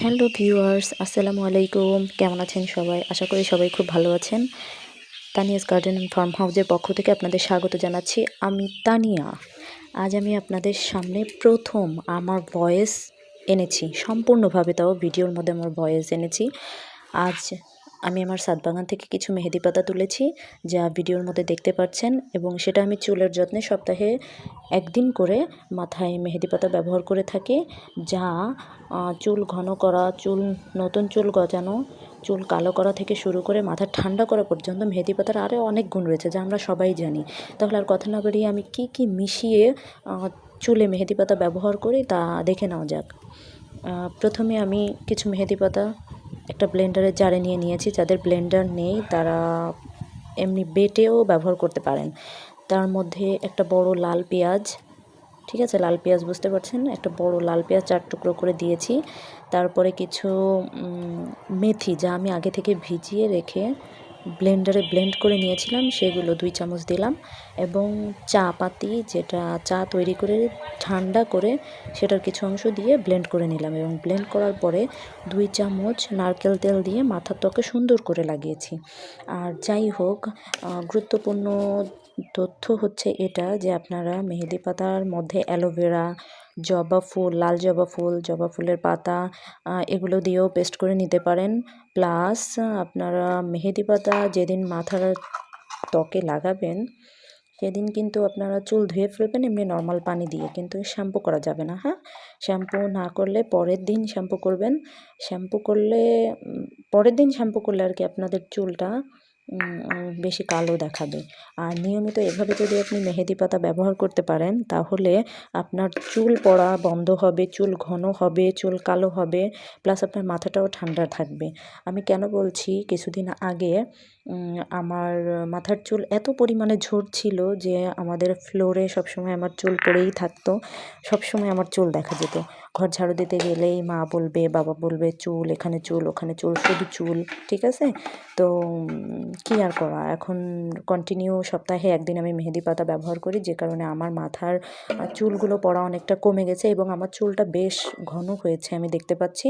Hello viewers আসসালামু আলাইকুম কেমন আছেন সবাই? আশা করি সবাই খুব ভালো আছেন। তানিয়াস গার্ডেন ফার্ম হাউসের পক্ষ থেকে আপনাদের স্বাগত জানাচ্ছি আমি তানিয়া। আজ আমি আপনাদের সামনে প্রথম আমার ভয়েস এনেছি। সম্পূর্ণভাবে তাও ভিডিওর মধ্যে আমার ভয়েস এনেছি। আজ আমি আমার সাতবাগান থেকে কিছু মেহেদি পাতা তুলেছি, যা ভিডিওর মধ্যে দেখতে পাচ্ছেন এবং সেটা আমি চুলের যত্নে সপ্তাহে একদিন করে মাথায় মেহেদি পাতা ব্যবহার করে থাকি, যা চুল ঘন করা, চুল, নতুন চুল গজানো, চুল কালো করা থেকে শুরু করে মাথা ঠান্ডা করা পর্যন্ত মেহেদি পাতার আরও অনেক গুণ রয়েছে, যা আমরা সবাই জানি। তাহলে আর কথা না বাড়িয়ে আমি কি কি মিশিয়ে চুলে মেহেদি পাতা ব্যবহার করি তা দেখে নেওয়া যাক। প্রথমে আমি কিছু মেহেদি পাতা একটা ব্লেন্ডারের জারে নিয়ে নিয়েছি, যাদের ব্লেন্ডার নেই তারা এমনি বেটেও ব্যবহার করতে পারেন। তার মধ্যে একটা বড় লাল পেঁয়াজ, ঠিক আছে? লাল পেঁয়াজ বুঝতে পারছেন? একটা বড় লাল পেঁয়াজ চার টুকরো করে দিয়েছি। তারপরে কিছু মেথি যা আমি আগে থেকে ভিজিয়ে রেখে ব্লেন্ডারে ব্লেন্ড করে নিয়েছিলাম, সেগুলো দুই চামচ দিলাম এবং চা পাতি যেটা চা তৈরি করে ঠান্ডা করে সেটার কিছু অংশ দিয়ে ব্লেন্ড করে নিলাম এবং ব্লেন্ড করার পরে দুই চামচ নারকেল তেল দিয়ে মাথার ত্বকে সুন্দর করে লাগিয়েছি। আর যাই হোক গুরুত্বপূর্ণ তথ্য হচ্ছে এটা যে আপনারা মেহেদি পাতার মধ্যে অ্যালোভেরা জবা ফুল, লাল জবা ফুল, জবা ফুলের পাতা এগুলো দিয়েও পেস্ট করে নিতে পারেন। প্লাস আপনারা মেহেদি পাতা যেদিন মাথার ত্বকে লাগাবেন, সেদিন কিন্তু আপনারা চুল ধুয়ে ফেলবেন, এমনি নর্মাল পানি দিয়ে। কিন্তু শ্যাম্পু করা যাবে না হ্যাঁ? শ্যাম্পু না করলে পরের দিন শ্যাম্পু করবেন। শ্যাম্পু করলে পরের দিন শ্যাম্পু করলে আর কি আপনাদের চুলটা বেশি কালো দেখাবে। আর নিয়মিত এভাবে যদি আপনি মেহেদি পাতা ব্যবহার করতে পারেন, তাহলে আপনার চুল পড়া বন্ধ হবে, চুল ঘন হবে, চুল কালো হবে প্লাস আপনার মাথাটাও ঠান্ডা থাকবে। আমি কেন বলছি? কিছুদিন আগে আমার মাথার চুল এত পরিমাণে ঝরছিল যে আমাদের ফ্লোরে সবসময় আমার চুল পড়েই থাকতো, সবসময় আমার চুল দেখা যেত। ঘর ঝাড়ু দিতে গেলেই মা বলবে, বাবা বলবে, চুল, এখানে চুল, ওখানে চুল, শুধু চুল। ঠিক আছে? তো কি আর করা? এখন কন্টিনিউ সপ্তাহে একদিন আমি মেহেদি পাতা ব্যবহার করি, যে কারণে আমার মাথার চুলগুলো পড়া অনেকটা কমে গেছে এবং আমার চুলটা বেশ ঘন হয়েছে, আমি দেখতে পাচ্ছি।